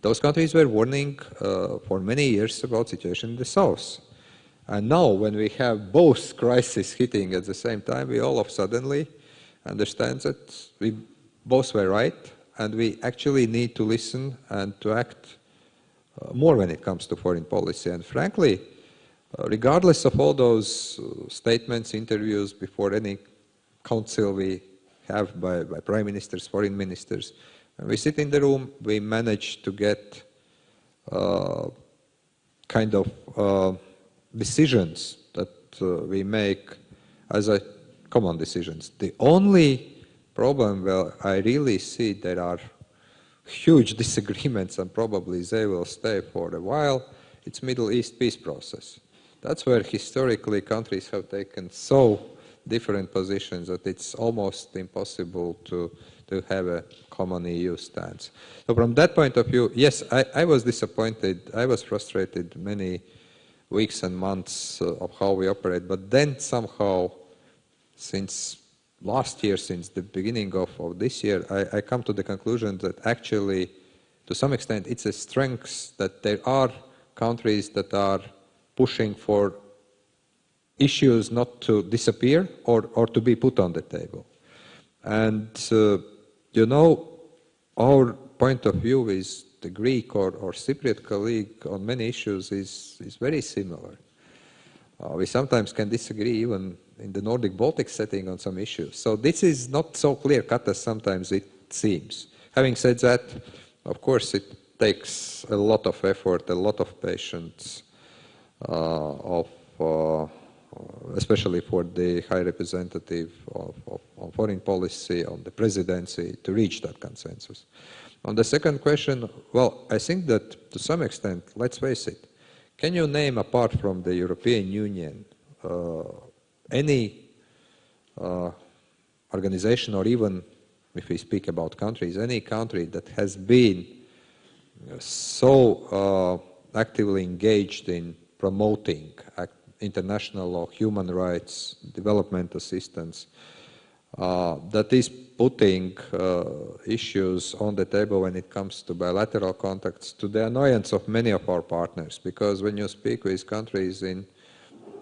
Those countries were warning uh, for many years about situation in the south. And now when we have both crises hitting at the same time, we all of suddenly understand that we both were right and we actually need to listen and to act uh, more when it comes to foreign policy. And frankly, uh, regardless of all those uh, statements, interviews before any council we have by, by prime ministers, foreign ministers, we sit in the room, we manage to get uh, kind of uh, decisions that uh, we make as a common decisions. The only problem where I really see there are huge disagreements and probably they will stay for a while, it's Middle East peace process. That's where historically countries have taken so different positions that it's almost impossible to, to have a common EU stance. So from that point of view, yes, I, I was disappointed. I was frustrated many weeks and months of how we operate. But then somehow, since last year, since the beginning of, of this year, I, I come to the conclusion that actually, to some extent, it's a strength that there are countries that are pushing for issues not to disappear or, or to be put on the table. And, uh, you know, our point of view is the Greek or, or Cypriot colleague on many issues is, is very similar. Uh, we sometimes can disagree even in the Nordic Baltic setting on some issues. So this is not so clear cut as sometimes it seems. Having said that, of course, it takes a lot of effort, a lot of patience, uh, of, uh, especially for the High Representative of, of, on foreign policy, on the presidency, to reach that consensus. On the second question, well, I think that to some extent, let's face it, can you name apart from the European Union uh, any uh, organization or even if we speak about countries, any country that has been so uh, actively engaged in promoting international law, human rights, development assistance, uh, that is putting uh, issues on the table when it comes to bilateral contacts to the annoyance of many of our partners because when you speak with countries in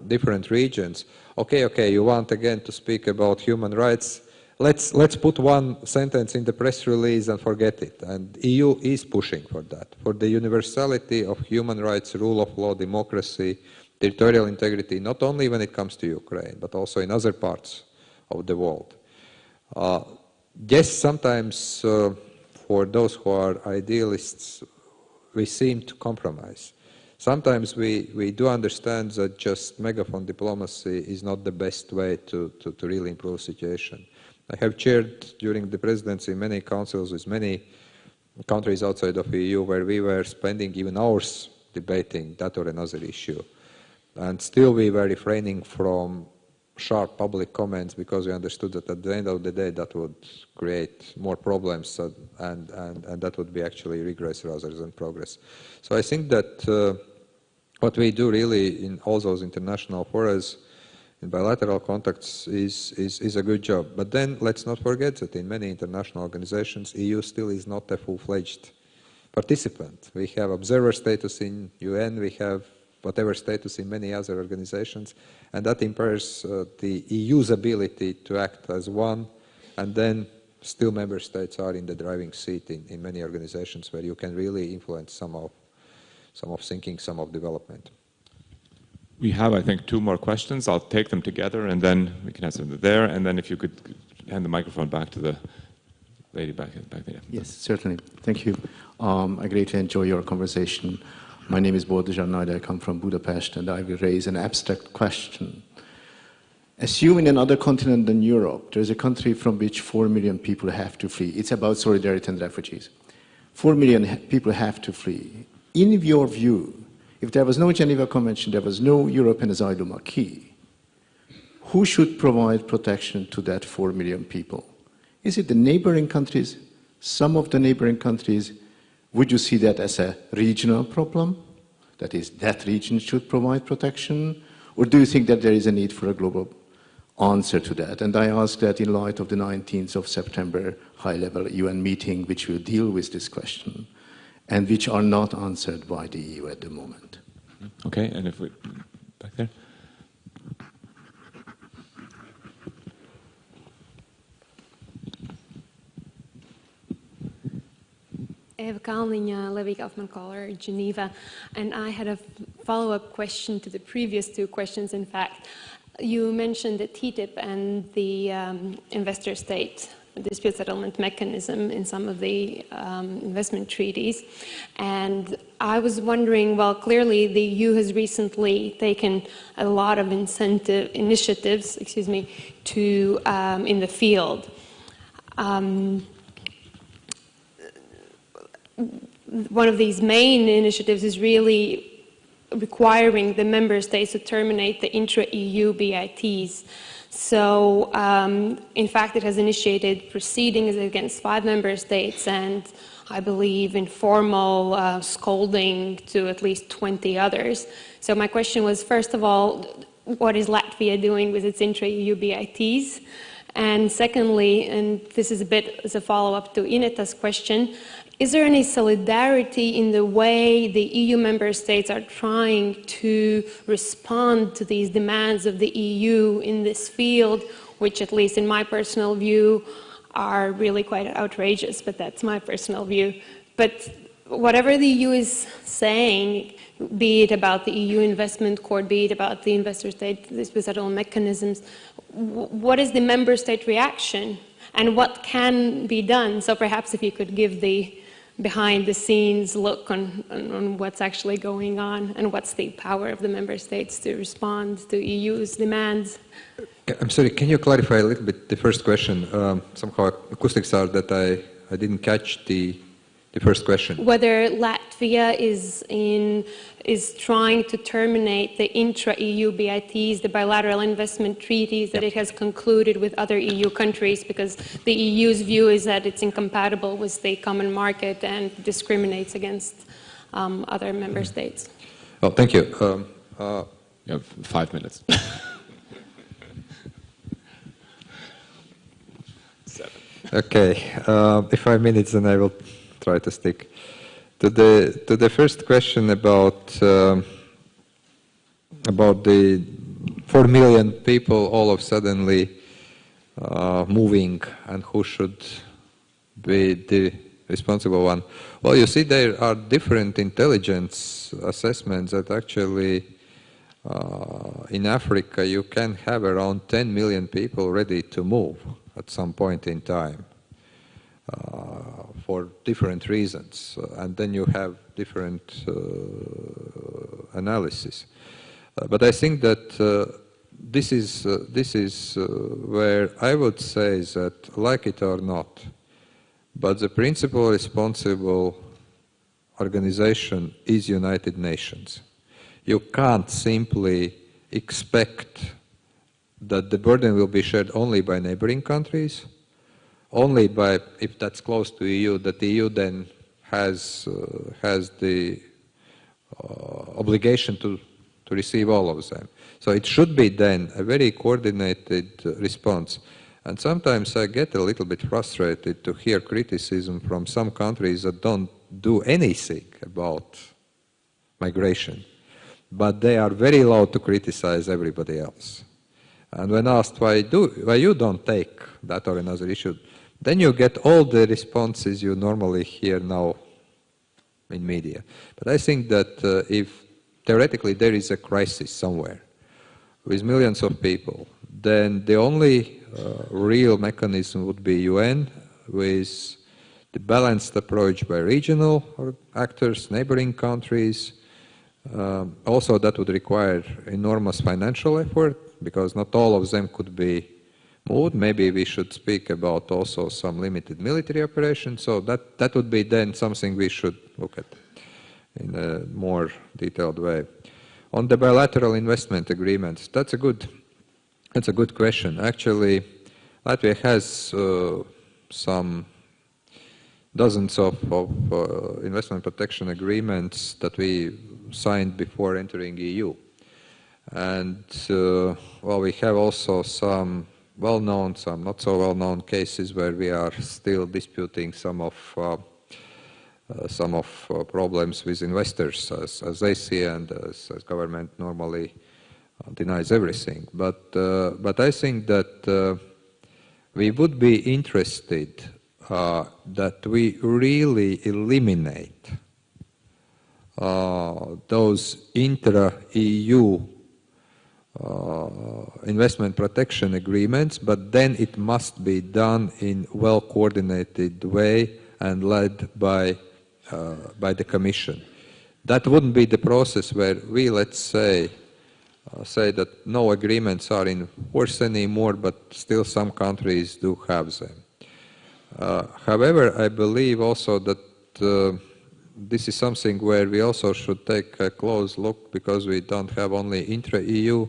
different regions, okay, okay, you want again to speak about human rights, let's, let's put one sentence in the press release and forget it. And EU is pushing for that, for the universality of human rights, rule of law, democracy, territorial integrity, not only when it comes to Ukraine, but also in other parts of the world. Uh, yes, sometimes uh, for those who are idealists, we seem to compromise. Sometimes we, we do understand that just megaphone diplomacy is not the best way to, to, to really improve the situation. I have chaired during the presidency many councils with many countries outside of the EU where we were spending even hours debating that or another issue. And still we were refraining from sharp public comments because we understood that at the end of the day that would create more problems and, and, and that would be actually regress rather than progress. So I think that uh, what we do really in all those international forums in bilateral contacts is, is, is a good job. But then let's not forget that in many international organizations, EU still is not a full-fledged participant. We have observer status in UN, we have whatever status in many other organizations, and that impairs uh, the EU's ability to act as one, and then still member states are in the driving seat in, in many organizations where you can really influence some of, some of thinking, some of development. We have, I think, two more questions. I'll take them together, and then we can answer them there, and then if you could hand the microphone back to the lady back, back there. Yes, certainly. Thank you. Um, I greatly enjoy your conversation. My name is Boldizsár Nagy, I come from Budapest, and I will raise an abstract question. Assuming another continent than Europe, there's a country from which 4 million people have to flee. It's about solidarity and refugees. 4 million people have to flee. In your view, if there was no Geneva Convention, there was no European asylum acquis, who should provide protection to that 4 million people? Is it the neighboring countries, some of the neighboring countries, would you see that as a regional problem? That is, that region should provide protection? Or do you think that there is a need for a global answer to that? And I ask that in light of the 19th of September high-level UN meeting, which will deal with this question, and which are not answered by the EU at the moment. Mm-hmm. Okay, and if we, back there. Kalniņa, Lévy Kaufmann-Kohler, Geneva, and I had a follow-up question to the previous two questions. In fact, you mentioned the TTIP and the um, investor state dispute settlement mechanism in some of the um, investment treaties. And I was wondering, well, clearly the EU has recently taken a lot of incentive initiatives, excuse me, to um, in the field. Um, one of these main initiatives is really requiring the member states to terminate the intra-EU BITs. So, um, in fact, it has initiated proceedings against five member states and I believe, informal uh, scolding to at least 20 others. So my question was, first of all, what is Latvia doing with its intra-EU BITs? And secondly, and this is a bit as a follow-up to Ineta's question, is there any solidarity in the way the EU member states are trying to respond to these demands of the EU in this field, which at least in my personal view are really quite outrageous, but that's my personal view. But whatever the EU is saying, be it about the EU investment court, be it about the investor state dispute settlement mechanisms, what is the member state reaction and what can be done? So perhaps if you could give the behind the scenes look on, on, on, what's actually going on and what's the power of the member states to respond to EU's demands. I'm sorry, can you clarify a little bit the first question? Um, somehow acoustics are that I, I didn't catch the, the first question. Whether Latvia is, in, is trying to terminate the intra-EU BITs, the bilateral investment treaties that it has concluded with other EU countries, because the EU's view is that it's incompatible with the common market and discriminates against um, other member states. Oh, thank you. Um, uh, you have five minutes. Seven. Okay, uh, if five minutes, then I will try to stick. To the to the first question about uh, about the four million people all of suddenly uh, moving and who should be the responsible one. Well, you see, there are different intelligence assessments that actually uh, in Africa you can have around 10 million people ready to move at some point in time for different reasons. Uh, and then you have different uh, analysis. Uh, but I think that uh, this is, uh, this is where I would say that, like it or not, but the principal responsible organization is United Nations. You can't simply expect that the burden will be shared only by neighboring countries, only by, if that's close to EU, that the EU then has, uh, has the uh, obligation to, to receive all of them. So it should be then a very coordinated uh, response. And sometimes I get a little bit frustrated to hear criticism from some countries that don't do anything about migration, but they are very loud to criticize everybody else. And when asked why, do, why you don't take that or another issue, then you get all the responses you normally hear now in media. But I think that uh, if theoretically there is a crisis somewhere with millions of people, then the only uh, real mechanism would be UN with the balanced approach by regional actors, neighboring countries. Um, also, that would require enormous financial effort because not all of them could be moved. Maybe we should speak about also some limited military operations. So that, that would be then something we should look at in a more detailed way. On the bilateral investment agreements, that's a good, that's a good question. Actually, Latvia has uh, some dozens of, of uh, investment protection agreements that we signed before entering the EU. And uh, well, we have also some well-known, some not so well-known cases where we are still disputing some of uh, uh, some of uh, problems with investors as, as, they see and as, as government normally uh, denies everything. But, uh, but I think that we would be interested that we really eliminate those intra-EU investment protection agreements, but then it must be done in well-coordinated way and led by, uh, by the Commission. That wouldn't be the process where we, let's say, uh, say that no agreements are in force anymore, but still some countries do have them. Uh, however, I believe also that uh, this is something where we also should take a close look because we don't have only intra-EU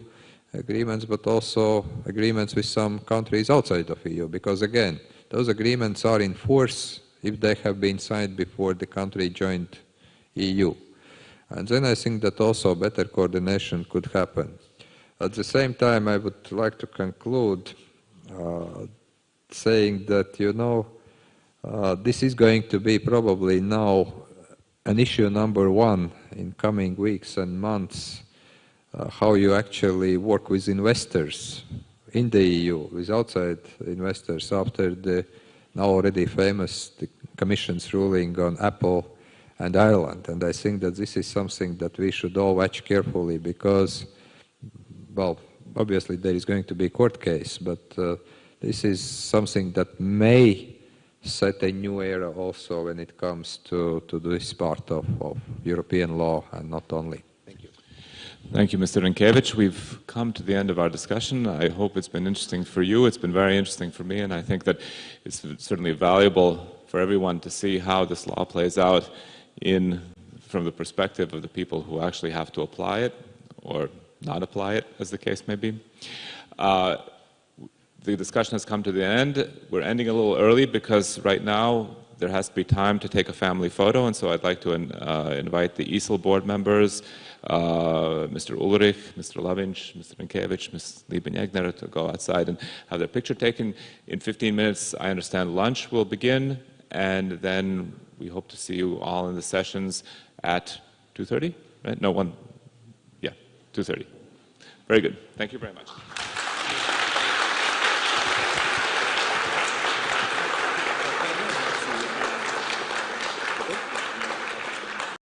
agreements, but also agreements with some countries outside of EU. Because again, those agreements are in force if they have been signed before the country joined EU. And then I think that also better coordination could happen. At the same time, I would like to conclude uh, saying that, you know, uh, this is going to be probably now an issue number one in coming weeks and months, how you actually work with investors in the EU, with outside investors after the now already famous Commission's ruling on Apple and Ireland. And I think that this is something that we should all watch carefully because, well, obviously there is going to be a court case, but uh, this is something that may set a new era also when it comes to, to this part of, of European law and not only. Thank you. Mr. Rinkevich. We've come to the end of our discussion. I hope it's been interesting for you. It's been very interesting for me, and I think that it's certainly valuable for everyone to see how this law plays out in, from the perspective of the people who actually have to apply it or not apply it, as the case may be. Uh, the discussion has come to the end. We're ending a little early because right now there has to be time to take a family photo, and so I'd like to uh, invite the ESIL board members, uh, Mr. Ulrich, Mr. Lavinch, Mr. Rinkevich, Ms. Liebenjegner to go outside and have their picture taken. In 15 minutes, I understand lunch will begin, and then we hope to see you all in the sessions at 2.30, right? No, one, yeah, 2.30. Very good. Thank you very much.